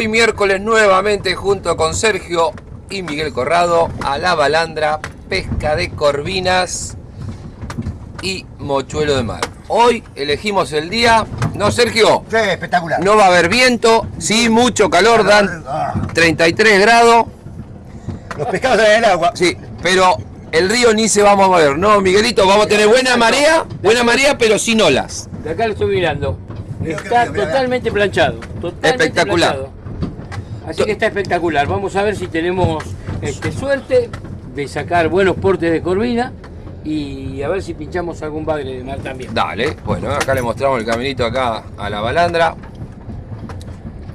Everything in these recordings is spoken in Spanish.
Hoy miércoles nuevamente junto con Sergio y Miguel Corrado a la balandra, pesca de corvinas y mochuelo de mar. Hoy elegimos el día, ¿no Sergio? Sí, espectacular. No va a haber viento, sí, mucho calor, dan 33 grados. Los pescados en el agua. Sí, pero el río ni se va a mover, ¿no, Miguelito? Vamos a tener buena marea, buena marea, pero sin olas. De acá lo estoy mirando. Mira, Está mira, mira. totalmente planchado. totalmente Espectacular. planchado. Así que está espectacular. Vamos a ver si tenemos este, suerte de sacar buenos portes de corvina y a ver si pinchamos algún bagre de mar también. Dale, bueno, acá le mostramos el caminito acá a la balandra.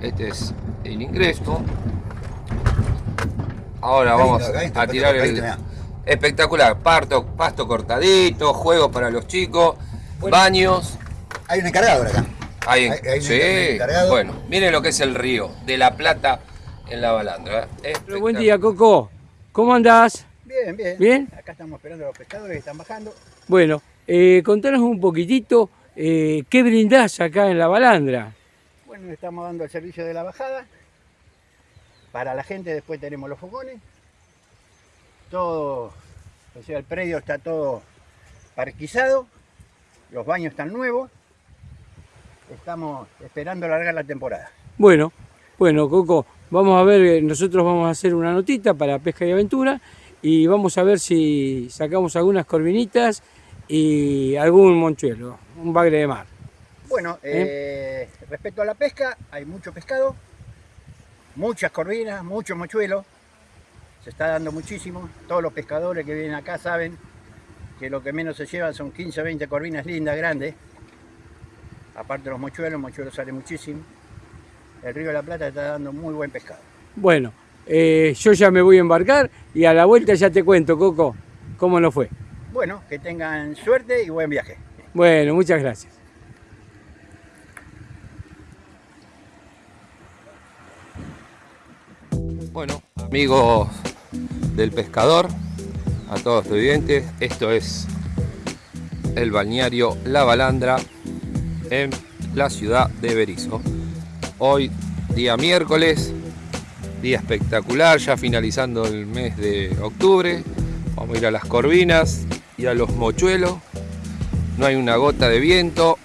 Este es el ingreso. Ahora vamos a tirar el... Espectacular, parto, pasto cortadito, juegos para los chicos, baños. Hay un encargado acá. Ahí, un sí, encargado. bueno, miren lo que es el río de la Plata en la balandra. ¿eh? Pero buen día, Coco. ¿Cómo andás? Bien, bien. ¿Bien? Acá estamos esperando a los pescadores que están bajando. Bueno, eh, contanos un poquitito eh, qué brindás acá en la balandra. Bueno, estamos dando el servicio de la bajada. Para la gente después tenemos los fogones. Todo, o sea, el predio está todo parquizado. Los baños están nuevos. Estamos esperando largar la temporada. Bueno, bueno, Coco, vamos a ver, eh, nosotros vamos a hacer una notita para pesca y aventura y vamos a ver si sacamos algunas corvinitas y algún monchuelo, un bagre de mar. Bueno, eh, respecto a la pesca, hay mucho pescado, muchas corvinas, mucho mochuelo. Se está dando muchísimo. Todos los pescadores que vienen acá saben que lo que menos se llevan son 15 o 20 corvinas lindas, grandes. Aparte de los mochuelos, el mochuelo sale muchísimo. El río de la Plata está dando muy buen pescado. Bueno, eh, yo ya me voy a embarcar y a la vuelta ya te cuento, Coco, cómo nos fue. Bueno, que tengan suerte y buen viaje. Bueno, muchas gracias. Bueno, amigos del pescador, a todos los televidentes, esto es el balneario La Balandra en la ciudad de Berizo. Hoy, día miércoles, día espectacular, ya finalizando el mes de octubre. Vamos a ir a las corvinas y a los mochuelos. No hay una gota de viento,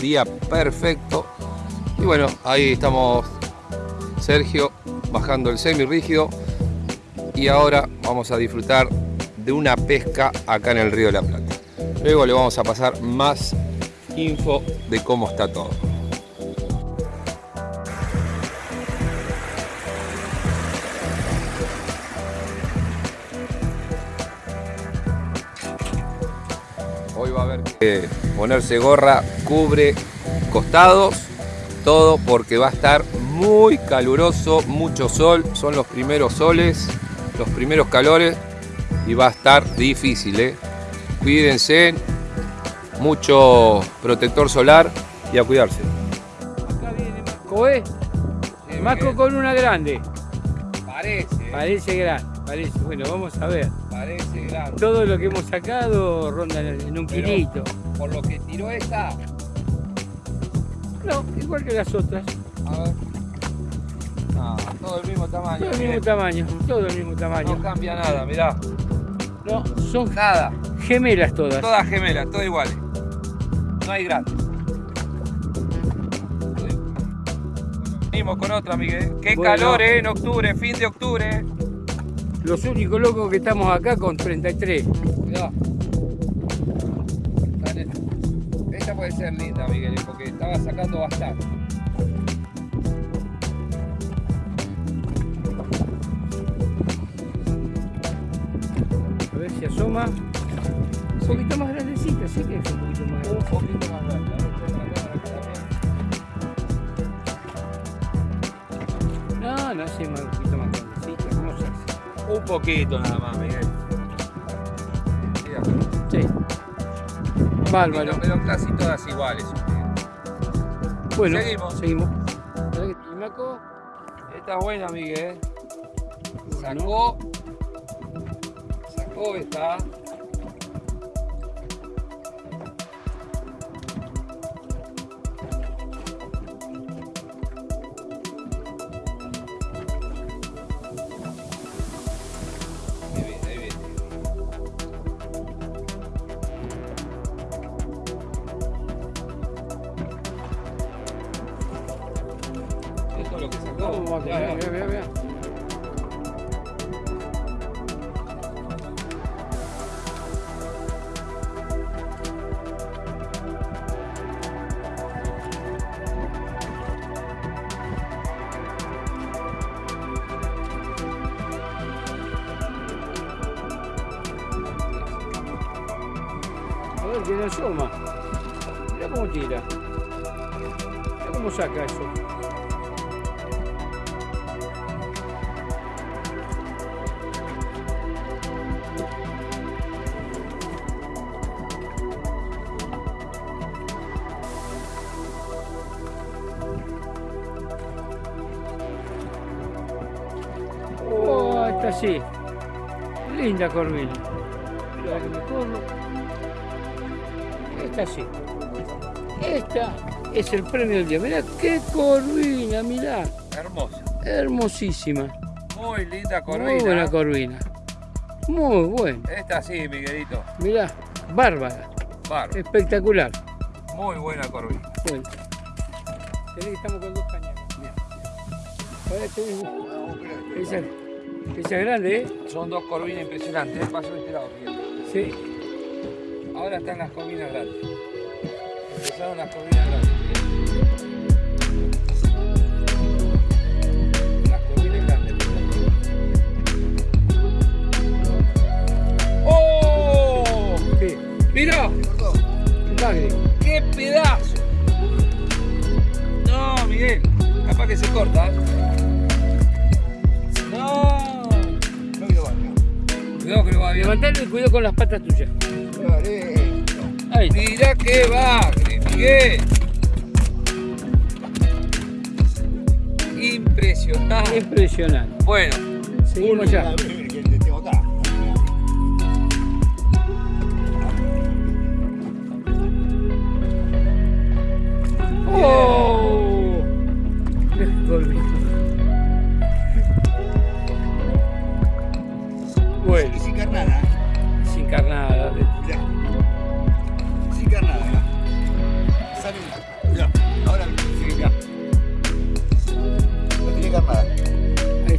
día perfecto. Y bueno, ahí estamos Sergio bajando el semirrígido y ahora vamos a disfrutar de una pesca acá en el río de la Plata. Luego le vamos a pasar más info de cómo está todo. Hoy va a haber que ponerse gorra, cubre costados, todo porque va a estar muy caluroso, mucho sol, son los primeros soles, los primeros calores y va a estar difícil, ¿eh? Cuídense, mucho protector solar y a cuidarse. Acá viene Marco, ¿eh? Marco con una grande. Parece, Parece grande, parece. Bueno, vamos a ver. parece grande. Todo lo que hemos sacado ronda en un Pero- kilito. Por lo que tiró esta, No, igual que las otras. a ver. Todo el mismo tamaño. Todo el mismo tamaño, todo el mismo tamaño. No cambia nada, mirá. No, son Nada. gemelas todas. Todas gemelas, todas iguales. No hay grandes. Venimos con otra, Miguel. Qué Bueno. calor, ¿eh? En octubre, fin de octubre. Los únicos locos que estamos acá con 33. Mirá. Dale. Esta puede ser linda, Miguel, porque estaba sacando bastante. A ver si asoma. Un poquito más grandecita, sí que es un poquito más Un grande. poquito más grande. No, no, sí, un poquito más grandecita. ¿Cómo se hace? Un poquito nada más, Miguel. Sí. Bárbaro. Pero, casi todas iguales. Bueno, Seguimos. seguimos. ¿Y Maco? Esta es buena, Miguel. Sacó. Sacó esta. Vea, vea, vea, vea. A ver, que no asoma. Mira cómo tira. Mira cómo saca eso. Oh, así. Linda corvina. Esta sí. Esta es el premio del día. Mirá qué corvina, mirá. Hermosa. Hermosísima. Muy linda Muy buena corvina. Muy buena. Esta sí, Miguelito. Mirá, bárbara. Bárbaro. Espectacular. Muy buena corvina. Bueno. Estamos con dos cañas. Ahora tenés- Esa, es grande, ¿eh? Son dos corvinas impresionantes. Paso de este lado, Miguel. Sí. Ahora están las corvinas grandes. Empezaron las corvinas grandes. Cuidado que va bien. Levantalo y cuidado con las patas tuyas. Dale. Ahí. Mira qué bagre, Miguel. Impresionante. Impresionante. Bueno, Seguimos ya.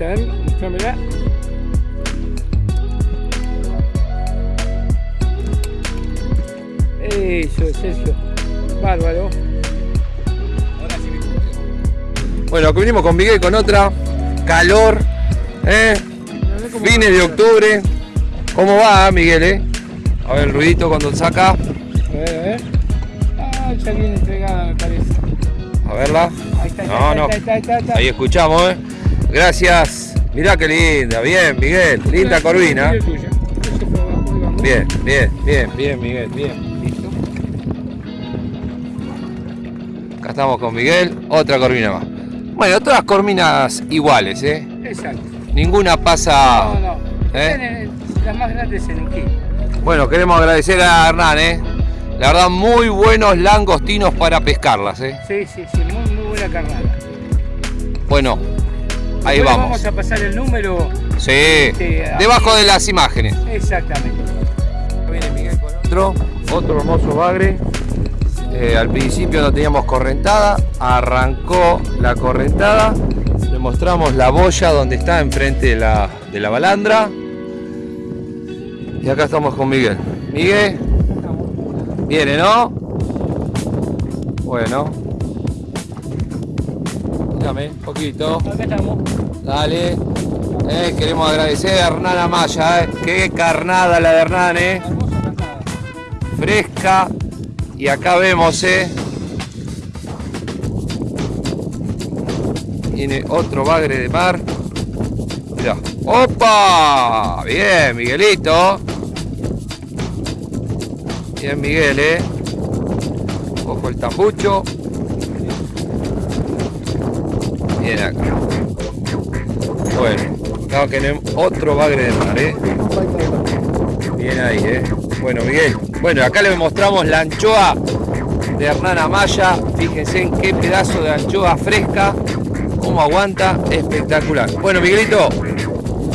Ahí está, ¿eh? Mostrámela. Eso. Bárbaro. Ahora sí me bueno, vinimos con Miguel con otra. Calor. ¿eh? Fines de octubre. ¿Cómo va, Miguel? Eh? A ver el ruidito cuando saca. A ver, a ver. Ah, ya viene entregada, me parece. A verla. Ahí está, ahí No, está, no. ahí está, ahí está, ahí está. Ahí escuchamos, ¿eh? Gracias. Mirá qué linda. Bien, Miguel. Linda corvina. Bien, bien, bien, bien, Miguel. Bien. Listo. Acá estamos con Miguel. Otra corvina más. Bueno, todas corvinas iguales, ¿eh? Exacto. Ninguna No, pasa. no. ¿Eh? Tienen Las más grandes en el kilo. Bueno, queremos agradecer a Hernán, ¿eh? La verdad, muy buenos langostinos para pescarlas, ¿eh? Sí, sí, sí, muy, muy buena carnada. Bueno, ahí vamos. Vamos a pasar el número. Sí, Sí, debajo de las imágenes. Exactamente. Viene Miguel con otro, otro hermoso bagre. Eh, al principio no teníamos correntada, arrancó la correntada, le mostramos la boya donde está enfrente de la, de la balandra. Y acá estamos con Miguel. Miguel, viene, ¿no? Bueno. Dame, un poquito. Acá estamos. Dale. Eh, queremos agradecer a Hernán Amaya, eh. Qué carnada la de Hernán, eh. Carnada. Fresca. Y acá vemos, eh. Viene otro bagre de mar. Mirá. ¡Opa! Bien, Miguelito. Bien, Miguel, eh. Ojo el tambucho. Acá. Bueno, acá tenemos otro bagre de mar, eh. Bien ahí, eh. Bueno, Miguel. Bueno, acá le mostramos la anchoa de Hernán Amaya. Fíjense en qué pedazo de anchoa fresca. Cómo aguanta. Espectacular. Bueno, Miguelito,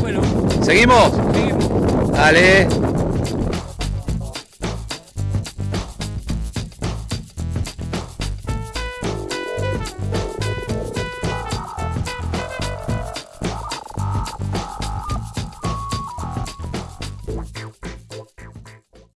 Bueno, ¿seguimos? seguimos. Dale.